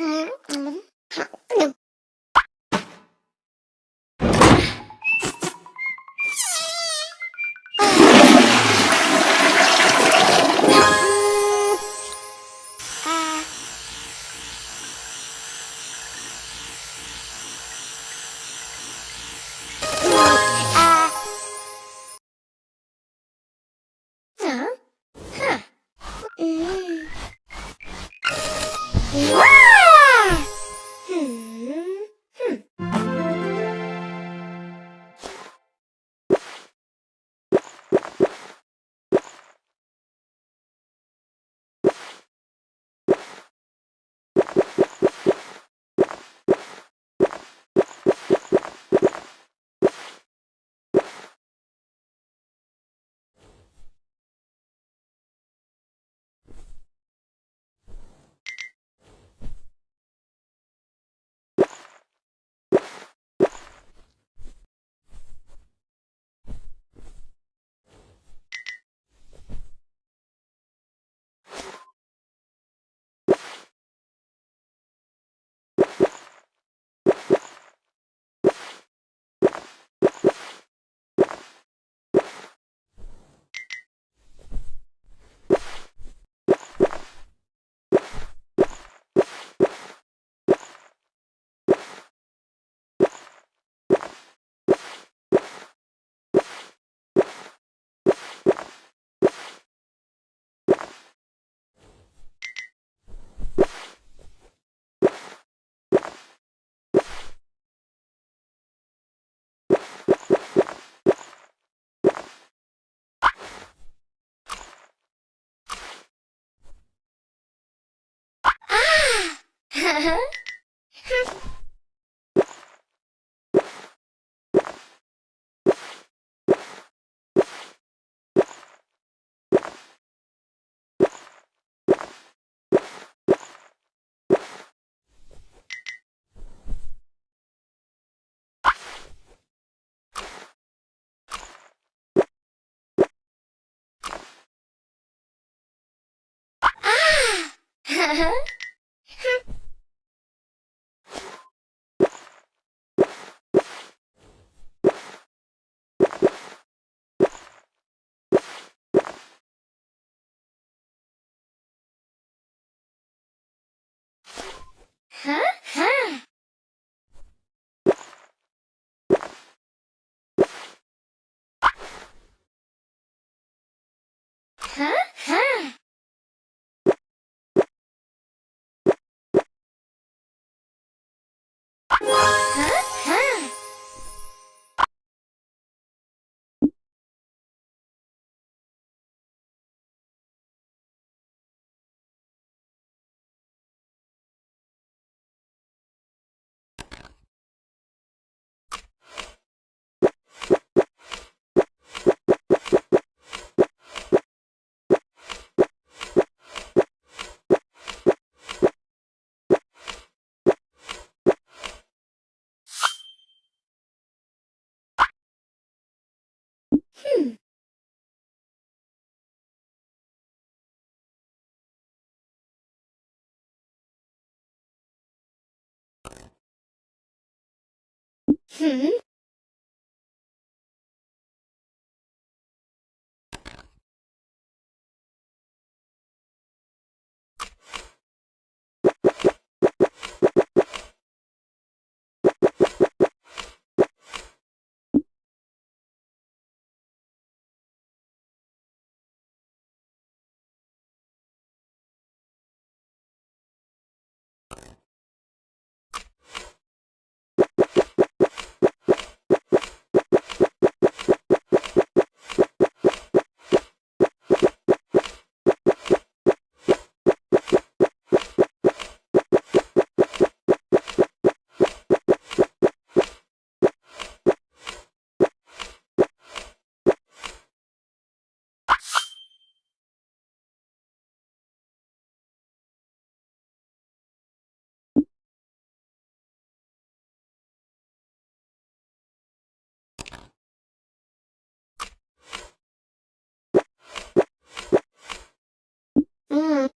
Mm-hmm. Huh? Ah! Huh? Huh? Huh? Huh? Huh? Hmm. Hmm? 嗯。